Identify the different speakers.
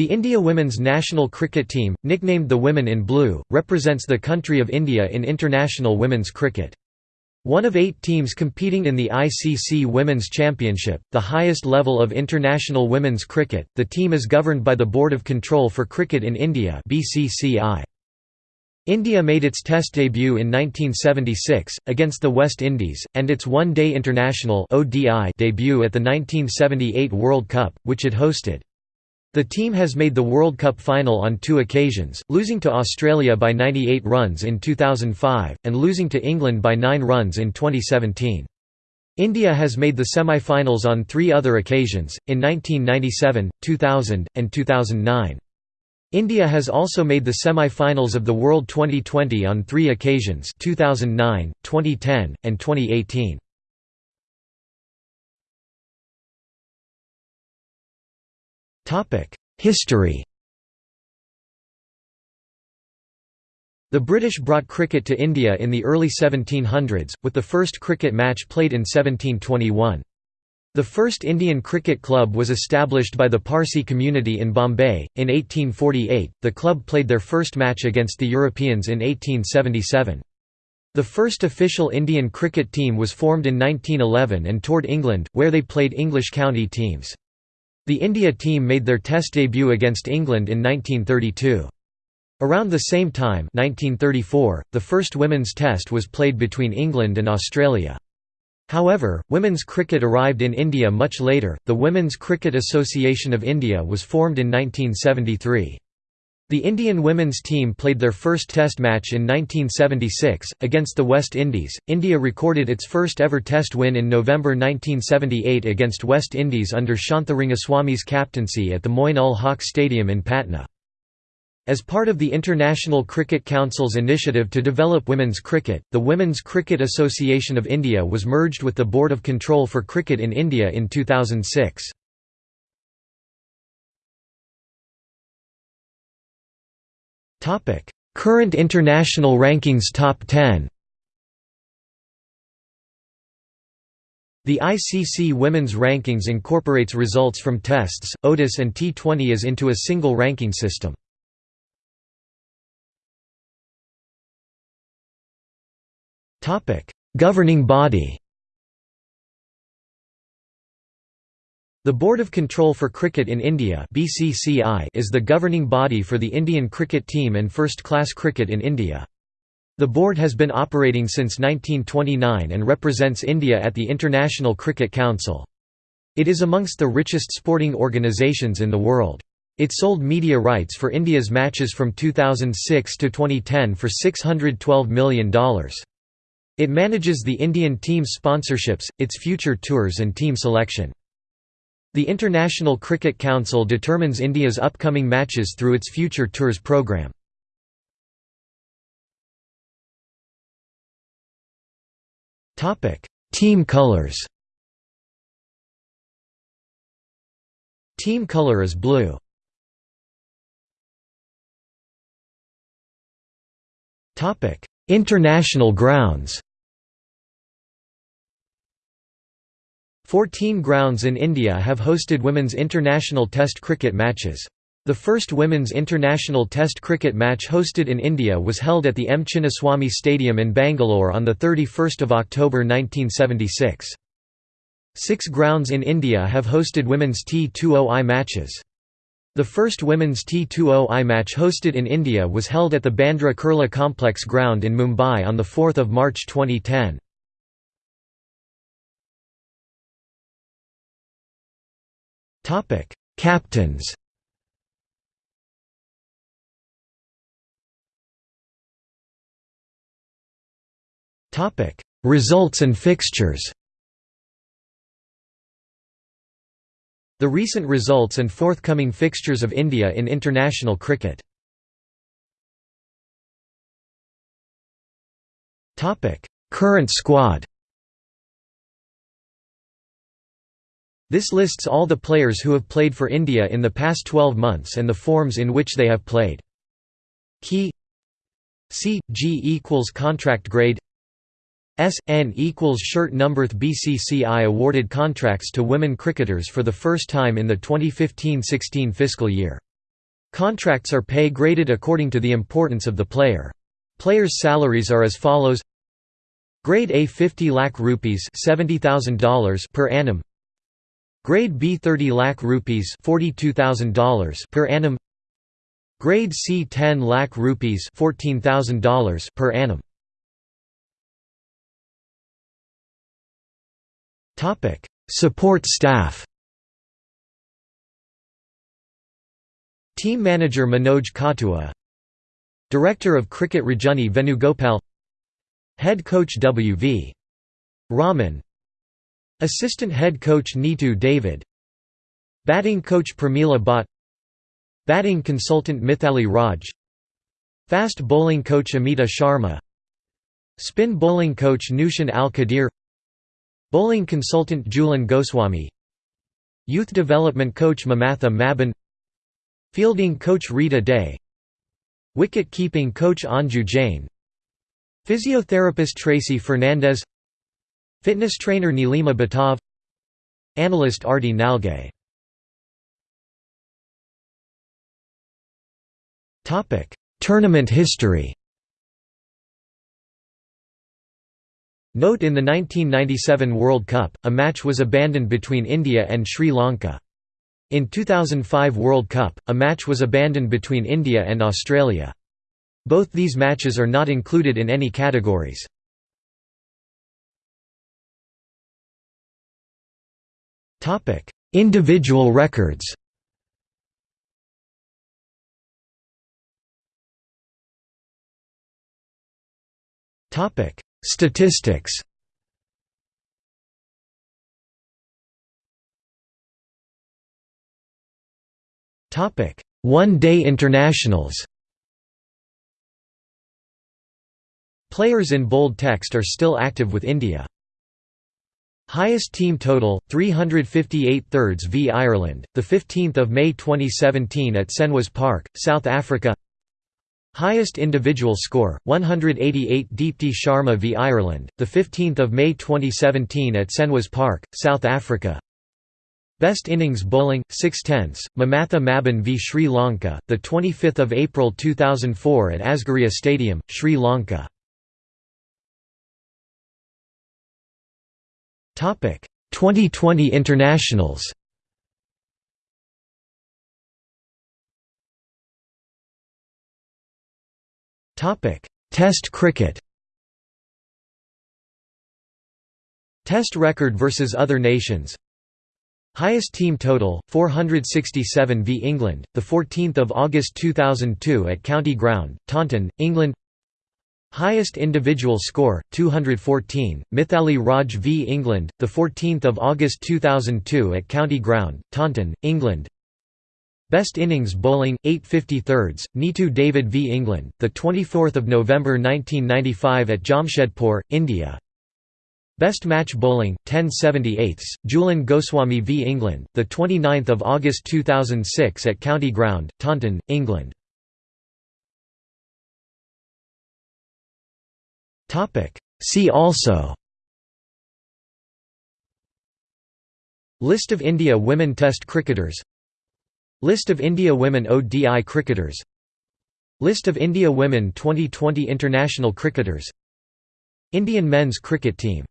Speaker 1: The India women's national cricket team, nicknamed the Women in Blue, represents the country of India in international women's cricket. One of eight teams competing in the ICC Women's Championship, the highest level of international women's cricket, the team is governed by the Board of Control for Cricket in India India made its Test debut in 1976, against the West Indies, and its One-Day International debut at the 1978 World Cup, which it hosted. The team has made the World Cup final on two occasions, losing to Australia by 98 runs in 2005, and losing to England by 9 runs in 2017. India has made the semi-finals on three other occasions, in 1997, 2000, and 2009. India has also made the semi-finals of the World 2020 on three occasions 2009, 2010, and 2018. History The British brought cricket to India in the early 1700s, with the first cricket match played in 1721. The first Indian cricket club was established by the Parsi community in Bombay. In 1848, the club played their first match against the Europeans in 1877. The first official Indian cricket team was formed in 1911 and toured England, where they played English county teams. The India team made their Test debut against England in 1932. Around the same time 1934, the first women's Test was played between England and Australia. However, women's cricket arrived in India much later. The Women's Cricket Association of India was formed in 1973. The Indian women's team played their first Test match in 1976, against the West Indies. India recorded its first ever Test win in November 1978 against West Indies under Shantha Rangaswamy's captaincy at the Moin ul Haq Stadium in Patna. As part of the International Cricket Council's initiative to develop women's cricket, the Women's Cricket Association of India was merged with the Board of Control for Cricket in India in 2006. Current international rankings Top 10. The ICC Women's Rankings incorporates results from tests, ODIs and T20s into a single ranking system. Governing body The Board of Control for Cricket in India (BCCI) is the governing body for the Indian cricket team and first-class cricket in India. The board has been operating since 1929 and represents India at the International Cricket Council. It is amongst the richest sporting organisations in the world. It sold media rights for India's matches from 2006 to 2010 for $612 million. It manages the Indian team's sponsorships, its future tours and team selection. The International Cricket Council determines India's upcoming matches through its Future Tours programme. Team colours Team colour is blue. International grounds Fourteen grounds in India have hosted women's international Test cricket matches. The first women's international Test cricket match hosted in India was held at the M. Chinnaswamy Stadium in Bangalore on 31 October 1976. Six grounds in India have hosted women's T20I matches. The first women's T20I match hosted in India was held at the Bandra Kurla Complex ground in Mumbai on 4 March 2010. Topic: Captains. Topic: Results and fixtures. The recent results and forthcoming fixtures of India in international cricket. Current squad. This lists all the players who have played for India in the past 12 months and the forms in which they have played. Key C G equals contract grade S N equals shirt number BCCI awarded contracts to women cricketers for the first time in the 2015-16 fiscal year. Contracts are pay graded according to the importance of the player. Players' salaries are as follows Grade A 50 lakh rupees $70,000 per annum Grade B 30 lakh rupees $42,000 per annum. Grade C 10 lakh rupees $14,000 per annum. Topic Support staff. Team manager Manoj Katua. Director of Cricket Rajani Venugopal. Head coach W.V. Raman Assistant head coach Neetu David. Batting coach Pramila Bhatt. Batting consultant Mithali Raj. Fast bowling coach Amita Sharma. Spin bowling coach Nooshin Al Khadeer. Bowling consultant Jhulan Goswami. Youth development coach Mamatha Maben Fielding coach Rita Dey. Wicket keeping coach Anju Jain. Physiotherapist Tracy Fernandez Fitness trainer Nilima Batav Analyst Arti Nalgay Tournament history Note in the 1997 World Cup, a match was abandoned between India and Sri Lanka. In 2005 World Cup, a match was abandoned between India and Australia. Both these matches are not included in any categories. Topic: Individual records. Topic: Statistics. Topic: One-day internationals. Players in bold text are still active with India. Highest team total 358 thirds v Ireland the 15th of May 2017 at Senwes Park South Africa. Highest individual score 188 Deepti Sharma v Ireland the 15th of May 2017 at Senwes Park South Africa. Best innings bowling 6 tenths Mamatha Maben v Sri Lanka the 25th of April 2004 at Asgiriya Stadium Sri Lanka 2020 internationals. Test cricket. Test record versus other nations. Highest team total 467 v England, the 14th of August 2002 at County Ground, Taunton, England. Highest individual score 214 Mithali Raj v England the 14th of August 2002 at County Ground Taunton England. Best innings bowling 850 thirds Neetu David v England the 24th of November 1995 at Jamshedpur India. Best match bowling 1078 Jhulan Goswami v England the 29th of August 2006 at County Ground Taunton England Topic. See also. List of India women Test cricketers. List of India women ODI cricketers. List of India women 2020 international cricketers. Indian men's cricket team